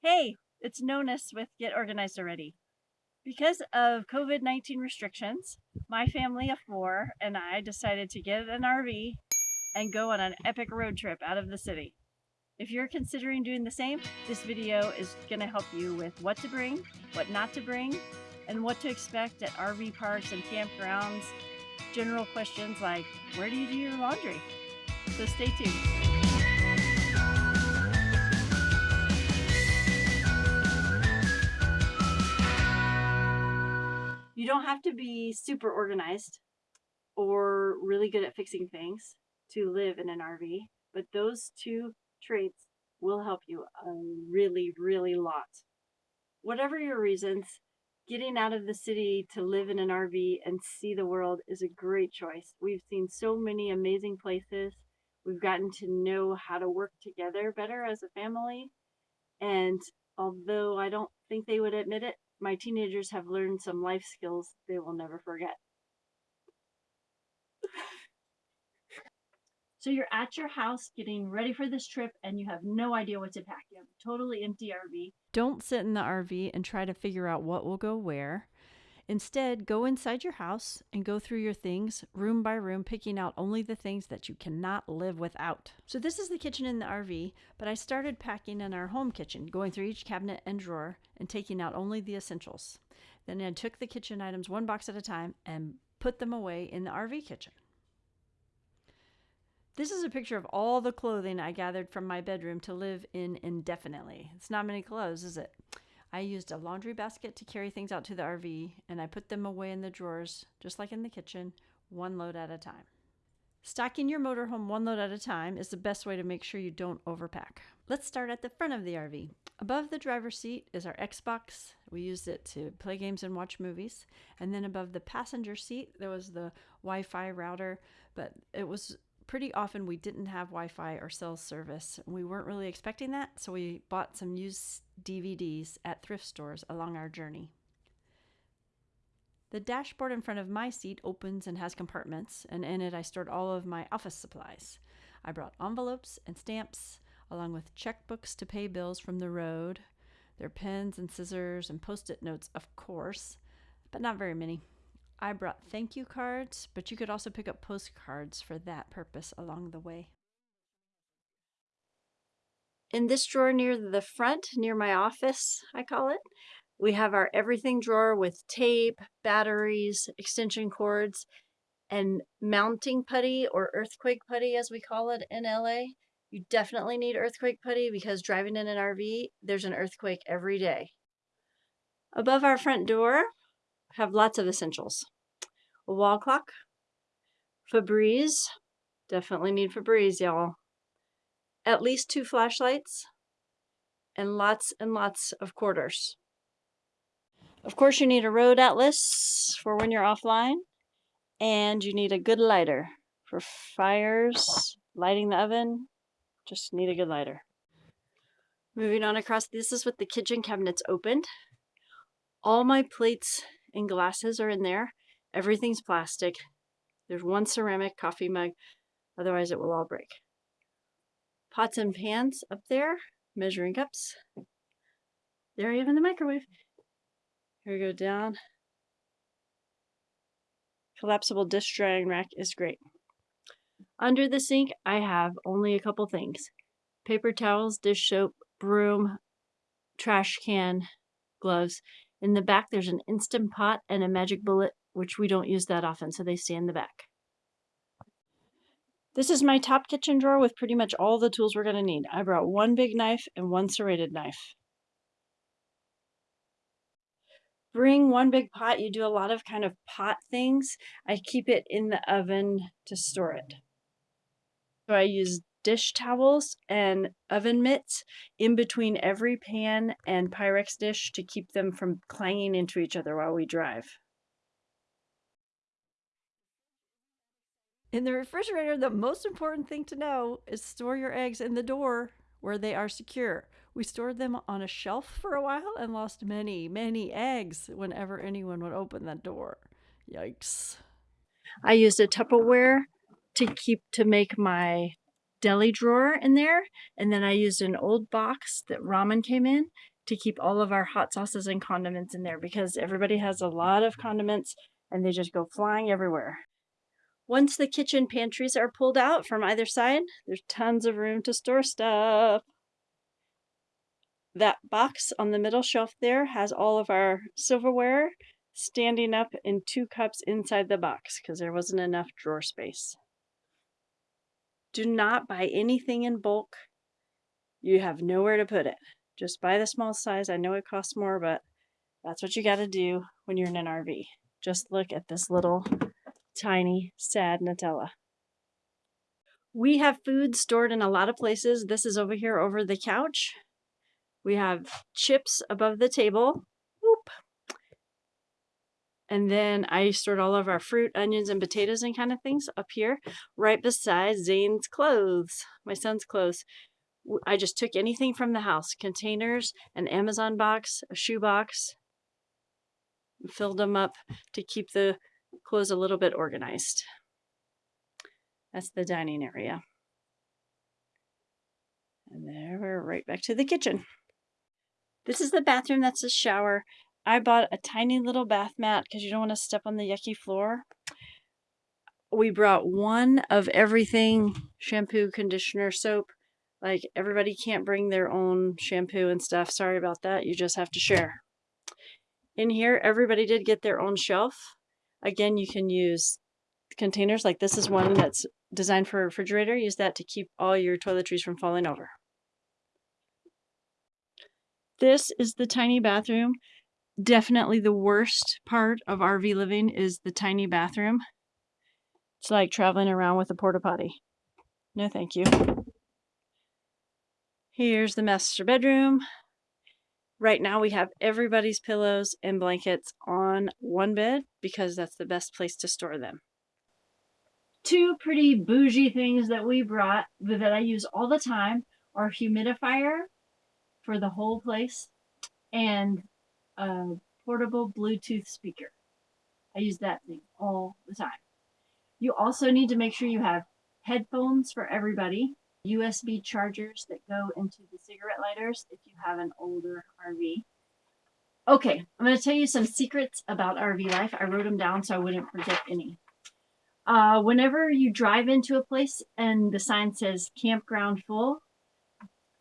Hey, it's Nonus with Get Organized Already. Because of COVID 19 restrictions, my family of four and I decided to get an RV and go on an epic road trip out of the city. If you're considering doing the same, this video is going to help you with what to bring, what not to bring, and what to expect at RV parks and campgrounds. General questions like, where do you do your laundry? So stay tuned. Don't have to be super organized or really good at fixing things to live in an RV, but those two traits will help you a really, really lot. Whatever your reasons, getting out of the city to live in an RV and see the world is a great choice. We've seen so many amazing places. We've gotten to know how to work together better as a family. And although I don't think they would admit it, my teenagers have learned some life skills they will never forget. so you're at your house getting ready for this trip and you have no idea what to pack. You have a totally empty RV. Don't sit in the RV and try to figure out what will go where. Instead, go inside your house and go through your things room by room, picking out only the things that you cannot live without. So, this is the kitchen in the RV, but I started packing in our home kitchen, going through each cabinet and drawer and taking out only the essentials. Then I took the kitchen items one box at a time and put them away in the RV kitchen. This is a picture of all the clothing I gathered from my bedroom to live in indefinitely. It's not many clothes, is it? I used a laundry basket to carry things out to the RV, and I put them away in the drawers, just like in the kitchen, one load at a time. Stocking your motorhome one load at a time is the best way to make sure you don't overpack. Let's start at the front of the RV. Above the driver's seat is our Xbox. We used it to play games and watch movies. And then above the passenger seat, there was the Wi Fi router, but it was pretty often we didn't have Wi Fi or cell service. And we weren't really expecting that, so we bought some used DVDs at thrift stores along our journey. The dashboard in front of my seat opens and has compartments, and in it I stored all of my office supplies. I brought envelopes and stamps, along with checkbooks to pay bills from the road, their pens and scissors and post it notes, of course, but not very many. I brought thank you cards, but you could also pick up postcards for that purpose along the way. In this drawer near the front, near my office, I call it, we have our everything drawer with tape, batteries, extension cords, and mounting putty or earthquake putty, as we call it in LA. You definitely need earthquake putty because driving in an RV, there's an earthquake every day. Above our front door, have lots of essentials. A wall clock, Febreze, definitely need Febreze, y'all. At least two flashlights, and lots and lots of quarters. Of course, you need a road atlas for when you're offline, and you need a good lighter for fires, lighting the oven. Just need a good lighter. Moving on across, this is with the kitchen cabinets opened. All my plates and glasses are in there. Everything's plastic. There's one ceramic coffee mug, otherwise it will all break. Pots and pans up there, measuring cups. There you have in the microwave. Here we go down. Collapsible dish drying rack is great. Under the sink, I have only a couple things. Paper towels, dish soap, broom, trash can, gloves, in the back, there's an Instant Pot and a Magic Bullet, which we don't use that often, so they stay in the back. This is my top kitchen drawer with pretty much all the tools we're going to need. I brought one big knife and one serrated knife. Bring one big pot. You do a lot of kind of pot things. I keep it in the oven to store it. So I use dish towels and oven mitts in between every pan and Pyrex dish to keep them from clanging into each other while we drive. In the refrigerator, the most important thing to know is store your eggs in the door where they are secure. We stored them on a shelf for a while and lost many, many eggs whenever anyone would open that door. Yikes. I used a Tupperware to keep to make my deli drawer in there. And then I used an old box that ramen came in to keep all of our hot sauces and condiments in there because everybody has a lot of condiments and they just go flying everywhere. Once the kitchen pantries are pulled out from either side, there's tons of room to store stuff. That box on the middle shelf there has all of our silverware standing up in two cups inside the box because there wasn't enough drawer space. Do not buy anything in bulk. You have nowhere to put it. Just buy the small size. I know it costs more, but that's what you got to do when you're in an RV. Just look at this little tiny sad Nutella. We have food stored in a lot of places. This is over here over the couch. We have chips above the table. Whoop. And then I stored all of our fruit, onions, and potatoes and kind of things up here, right beside Zane's clothes, my son's clothes. I just took anything from the house, containers, an Amazon box, a shoe box, filled them up to keep the clothes a little bit organized. That's the dining area. And there we're right back to the kitchen. This is the bathroom, that's the shower. I bought a tiny little bath mat because you don't want to step on the yucky floor. We brought one of everything shampoo, conditioner, soap. Like everybody can't bring their own shampoo and stuff. Sorry about that. You just have to share. In here, everybody did get their own shelf. Again, you can use containers like this is one that's designed for a refrigerator. Use that to keep all your toiletries from falling over. This is the tiny bathroom. Definitely the worst part of RV living is the tiny bathroom. It's like traveling around with a porta potty. No, thank you. Here's the master bedroom. Right now we have everybody's pillows and blankets on one bed because that's the best place to store them. Two pretty bougie things that we brought that I use all the time are humidifier for the whole place and a portable Bluetooth speaker. I use that thing all the time. You also need to make sure you have headphones for everybody, USB chargers that go into the cigarette lighters if you have an older RV. Okay, I'm going to tell you some secrets about RV life. I wrote them down so I wouldn't forget any. Uh, whenever you drive into a place and the sign says campground full,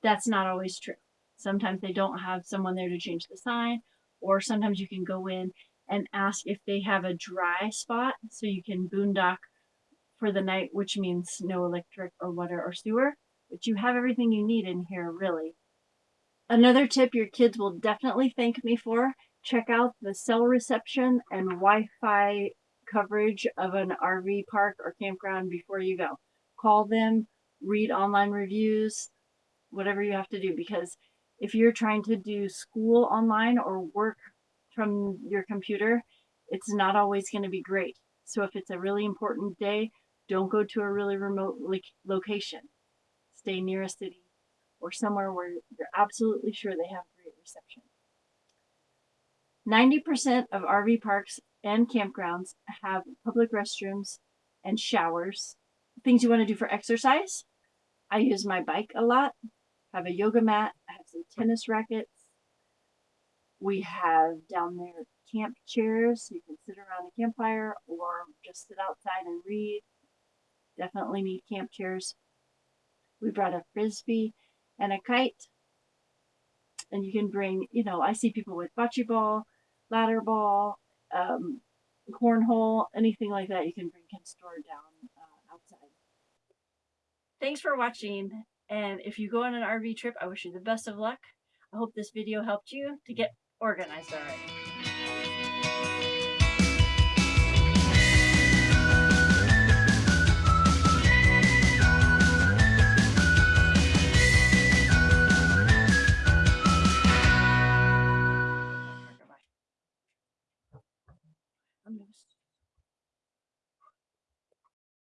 that's not always true. Sometimes they don't have someone there to change the sign, or sometimes you can go in and ask if they have a dry spot so you can boondock for the night, which means no electric or water or sewer. But you have everything you need in here, really. Another tip your kids will definitely thank me for check out the cell reception and Wi Fi coverage of an RV park or campground before you go. Call them, read online reviews, whatever you have to do, because if you're trying to do school online or work from your computer, it's not always going to be great. So if it's a really important day, don't go to a really remote location. Stay near a city or somewhere where you're absolutely sure they have great reception. 90% of RV parks and campgrounds have public restrooms and showers. Things you want to do for exercise. I use my bike a lot have a yoga mat, I have some tennis rackets. We have down there camp chairs so you can sit around a campfire or just sit outside and read. Definitely need camp chairs. We brought a frisbee and a kite. And you can bring, you know, I see people with bocce ball, ladder ball, um, cornhole, anything like that you can bring can store down uh, outside. Thanks for watching. And if you go on an RV trip, I wish you the best of luck. I hope this video helped you to get organized already.